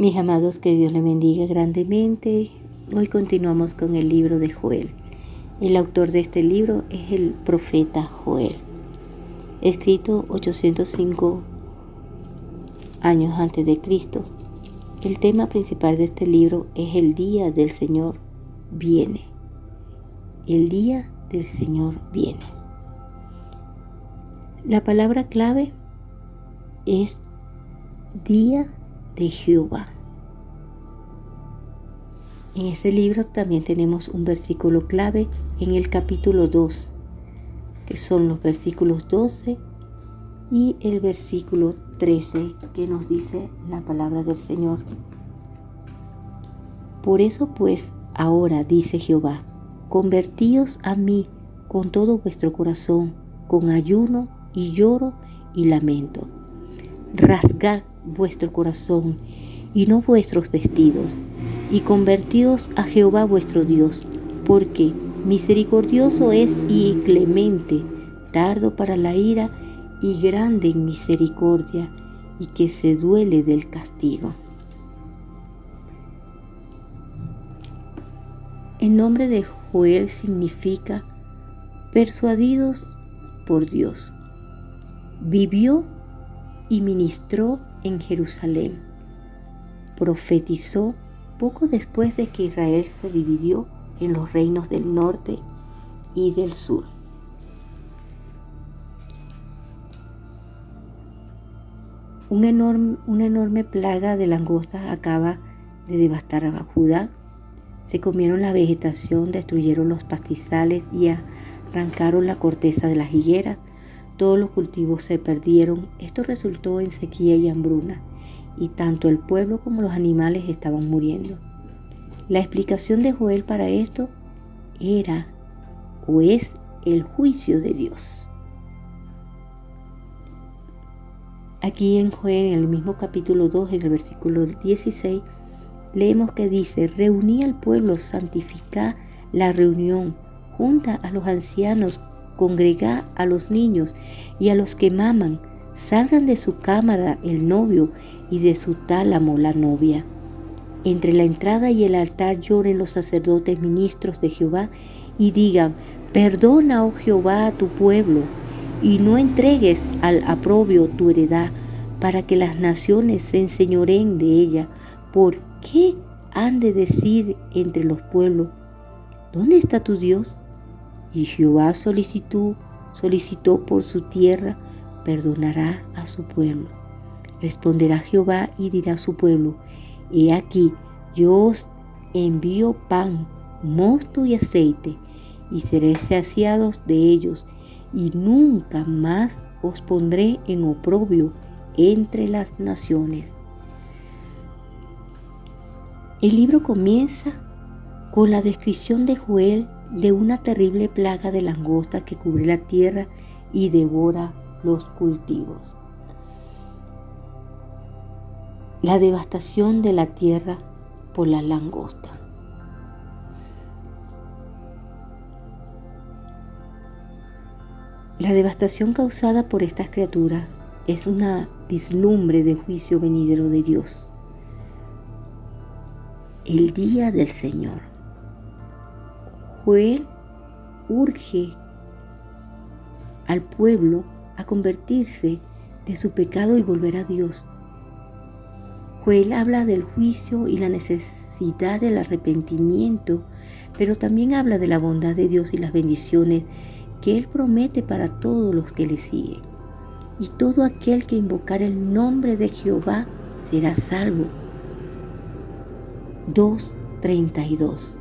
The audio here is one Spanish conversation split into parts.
Mis amados, que Dios les bendiga grandemente. Hoy continuamos con el libro de Joel. El autor de este libro es el profeta Joel, escrito 805 años antes de Cristo. El tema principal de este libro es el día del Señor viene. El día del Señor viene. La palabra clave es día de Jehová. En este libro también tenemos un versículo clave en el capítulo 2, que son los versículos 12 y el versículo 13 que nos dice la palabra del Señor. Por eso pues, ahora dice Jehová, convertíos a mí con todo vuestro corazón, con ayuno y lloro y lamento. Rasgad vuestro corazón y no vuestros vestidos, y convertíos a Jehová vuestro Dios, porque misericordioso es y clemente, tardo para la ira y grande en misericordia, y que se duele del castigo. El nombre de Joel significa persuadidos por Dios. Vivió y ministró en Jerusalén. Profetizó poco después de que Israel se dividió en los reinos del norte y del sur. una enorme plaga de langostas acaba de devastar a Judá. Se comieron la vegetación, destruyeron los pastizales y arrancaron la corteza de las higueras todos los cultivos se perdieron. Esto resultó en sequía y hambruna, y tanto el pueblo como los animales estaban muriendo. La explicación de Joel para esto era o es el juicio de Dios. Aquí en Joel, en el mismo capítulo 2, en el versículo 16, leemos que dice, reuní al pueblo, santifica la reunión, junta a los ancianos, congrega a los niños y a los que maman, salgan de su cámara el novio y de su tálamo la novia. Entre la entrada y el altar lloren los sacerdotes ministros de Jehová y digan, perdona, oh Jehová, a tu pueblo, y no entregues al aprobio tu heredad, para que las naciones se enseñoreen de ella. ¿Por qué han de decir entre los pueblos, ¿dónde está tu Dios? Y Jehová solicitó, solicitó por su tierra, perdonará a su pueblo. Responderá Jehová y dirá a su pueblo, he aquí, yo os envío pan, mosto y aceite, y seréis saciados de ellos, y nunca más os pondré en oprobio entre las naciones. El libro comienza con la descripción de Joel de una terrible plaga de langosta que cubre la tierra y devora los cultivos. La devastación de la tierra por la langosta. La devastación causada por estas criaturas es una vislumbre de juicio venidero de Dios. El día del Señor. Joel urge al pueblo a convertirse de su pecado y volver a Dios. Joel habla del juicio y la necesidad del arrepentimiento, pero también habla de la bondad de Dios y las bendiciones que Él promete para todos los que le siguen. Y todo aquel que invocar el nombre de Jehová será salvo. 2.32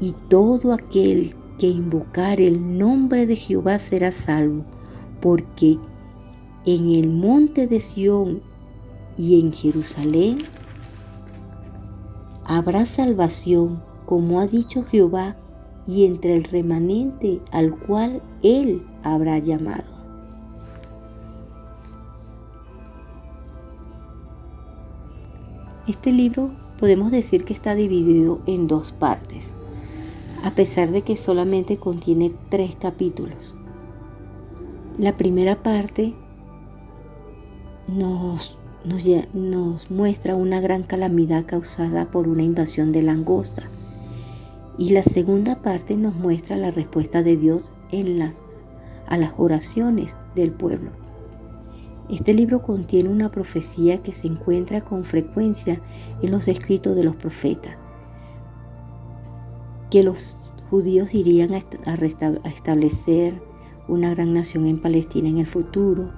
y todo aquel que invocar el nombre de Jehová será salvo, porque en el monte de Sión y en Jerusalén habrá salvación, como ha dicho Jehová, y entre el remanente al cual él habrá llamado. Este libro podemos decir que está dividido en dos partes a pesar de que solamente contiene tres capítulos. La primera parte nos muestra una gran calamidad causada por una invasión de langosta. Y la segunda parte nos muestra la respuesta de Dios en a las oraciones del pueblo. Este libro contiene una profecía que se encuentra con frecuencia en los escritos de los profetas, que los judíos irían a establecer una gran nación en Palestina en el futuro.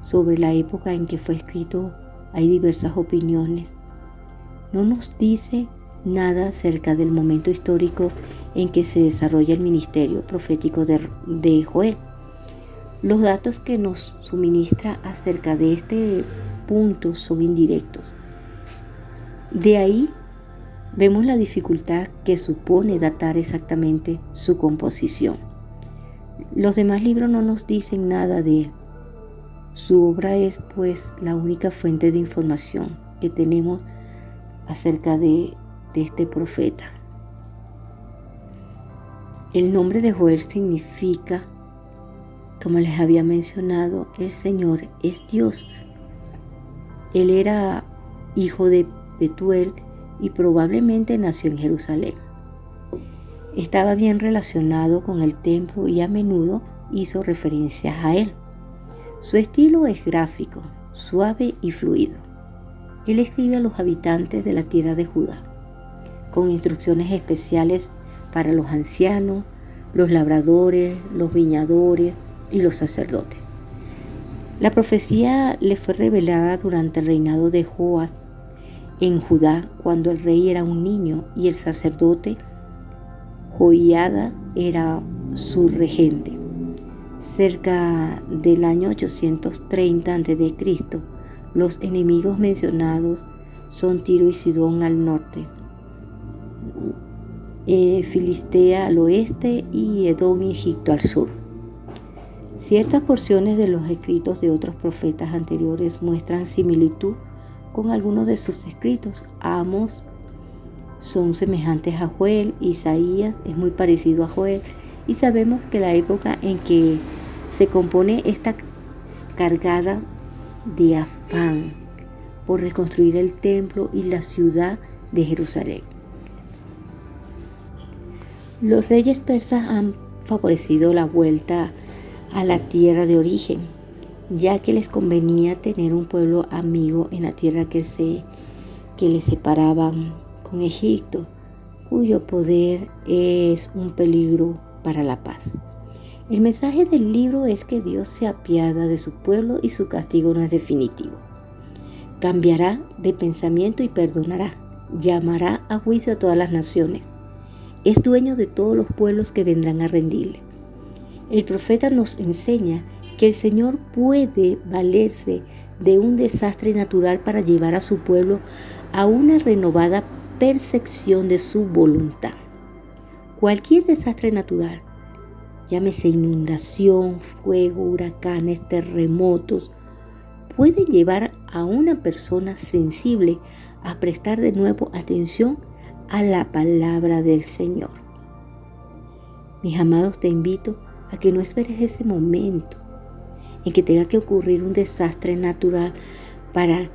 Sobre la época en que fue escrito hay diversas opiniones. No nos dice nada acerca del momento histórico en que se desarrolla el ministerio profético de, Joel. Los datos que nos suministra acerca de este punto son indirectos. De ahí vemos la dificultad que supone datar exactamente su composición. Los demás libros no nos dicen nada de él. Su obra es pues la única fuente de información que tenemos acerca de, de este profeta. El nombre de Joel significa, como les había mencionado, el Señor es Dios. Él era hijo de Betuel y probablemente nació en Jerusalén. Estaba bien relacionado con el templo y a menudo hizo referencias a él. Su estilo es gráfico, suave y fluido. Él escribe a los habitantes de la tierra de Judá, con instrucciones especiales para los ancianos, los labradores, los viñadores y los sacerdotes. La profecía le fue revelada durante el reinado de Joás en Judá, cuando el rey era un niño y el sacerdote Joiada era su regente. Cerca del año 830 a.C., los enemigos mencionados son Tiro y Sidón al norte, eh, Filistea al oeste y Edom y Egipto al sur. Ciertas porciones de los escritos de otros profetas anteriores muestran similitud con algunos de sus escritos. Amos son semejantes a Joel, Isaías es muy parecido a Joel y sabemos que la época en que se compone esta cargada de afán por reconstruir el templo y la ciudad de Jerusalén. Los reyes persas han favorecido la vuelta a la tierra de origen, ya que les convenía tener un pueblo amigo en la tierra que, se, que les separaba con Egipto, cuyo poder es un peligro para la paz. El mensaje del libro es que Dios se apiada de su pueblo y su castigo no es definitivo. Cambiará de pensamiento y perdonará. Llamará a juicio a todas las naciones. Es dueño de todos los pueblos que vendrán a rendirle. El profeta nos enseña que el Señor puede valerse de un desastre natural para llevar a su pueblo a una renovada percepción de su voluntad. Cualquier desastre natural, llámese inundación, fuego, huracanes, terremotos, puede llevar a una persona sensible a prestar de nuevo atención a la palabra del Señor. Mis amados, te invito a que no esperes ese momento en que tenga que ocurrir un desastre natural para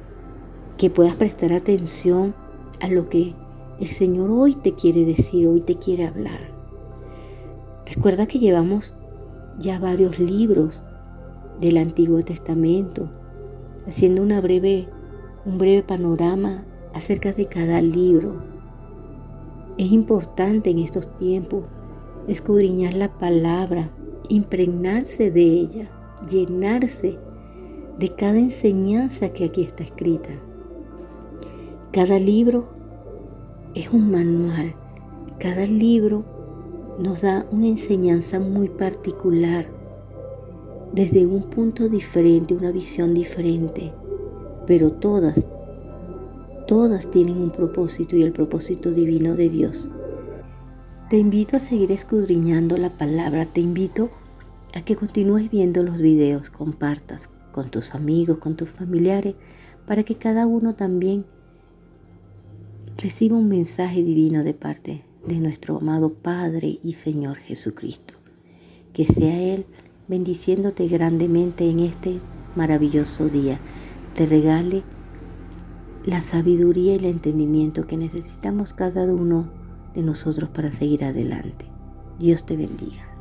que puedas prestar atención a lo que el Señor hoy te quiere decir, hoy te quiere hablar. Recuerda que llevamos ya varios libros del Antiguo Testamento, haciendo una breve, un breve panorama acerca de cada libro. Es importante en estos tiempos escudriñar la palabra, impregnarse de ella llenarse de cada enseñanza que aquí está escrita. Cada libro es un manual. Cada libro nos da una enseñanza muy particular, desde un punto diferente, una visión diferente. Pero todas, todas tienen un propósito y el propósito divino de Dios. Te invito a seguir escudriñando la palabra, te invito que continúes viendo los videos, compartas con tus amigos, con tus familiares, para que cada uno también reciba un mensaje divino de parte de nuestro amado Padre y Señor Jesucristo. Que sea Él bendiciéndote grandemente en este maravilloso día. Te regale la sabiduría y el entendimiento que necesitamos cada uno de nosotros para seguir adelante. Dios te bendiga.